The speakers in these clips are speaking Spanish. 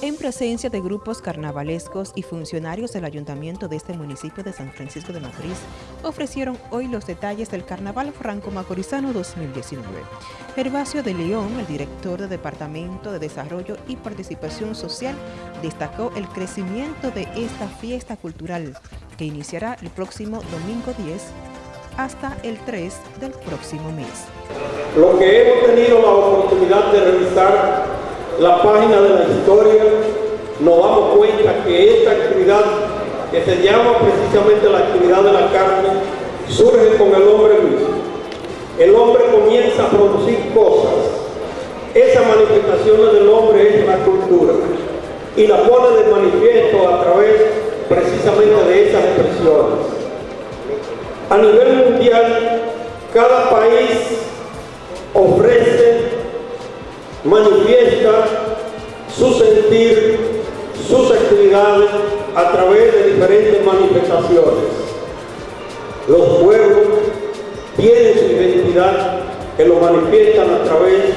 En presencia de grupos carnavalescos y funcionarios del ayuntamiento de este municipio de San Francisco de Macorís, ofrecieron hoy los detalles del Carnaval Franco Macorizano 2019. Gervasio de León, el director del Departamento de Desarrollo y Participación Social, destacó el crecimiento de esta fiesta cultural, que iniciará el próximo domingo 10 hasta el 3 del próximo mes. Lo que hemos tenido la oportunidad de revisar la página de la historia, nos damos cuenta que esta actividad, que se llama precisamente la actividad de la carne, surge con el hombre mismo. El hombre comienza a producir cosas. Esa manifestación del hombre es la cultura y la pone de manifiesto a través precisamente de esas expresiones. A nivel mundial, cada país ofrece manifiesta su sentir, sus actividades a través de diferentes manifestaciones. Los pueblos tienen su identidad que lo manifiestan a través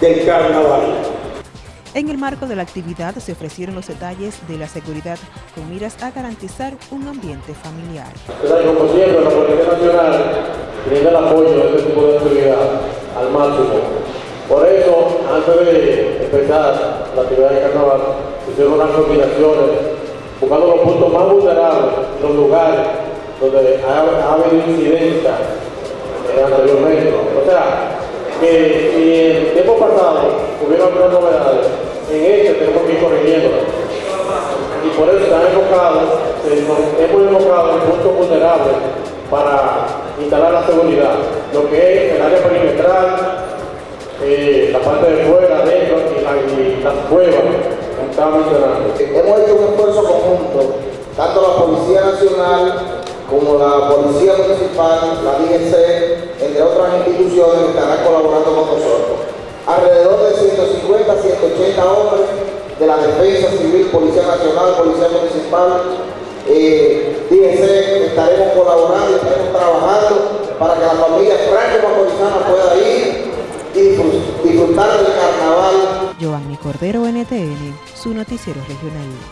del carnaval. En el marco de la actividad se ofrecieron los detalles de la seguridad con miras a garantizar un ambiente familiar. Como siempre, la Policía Nacional tiene el apoyo de este tipo de actividad al máximo por eso, antes de empezar la actividad de carnaval, hicieron unas coordinaciones buscando los puntos más vulnerables, los lugares donde ha, habido incidencia anteriormente. O sea, que si en el tiempo pasado hubieron algunas novedades, en este tenemos que ir corrigiendo. Y por eso se han enfocado, hemos enfocado en puntos vulnerables para instalar la seguridad, lo que es el área perimetral, la parte de fuera, adentro y, la, y las cuevas, como estaba mencionando. Hemos hecho un esfuerzo conjunto, tanto la Policía Nacional como la Policía Municipal, la DGC, entre otras instituciones que estarán colaborando con nosotros. Alrededor de 150, 180 hombres de la Defensa Civil, Policía Nacional, Policía Municipal, eh, DGC, estaremos colaborando, estaremos trabajando para que la familia franco-macorizana pueda ir disfrutar del carnaval. Giovanni Cordero, NTN, su noticiero regional.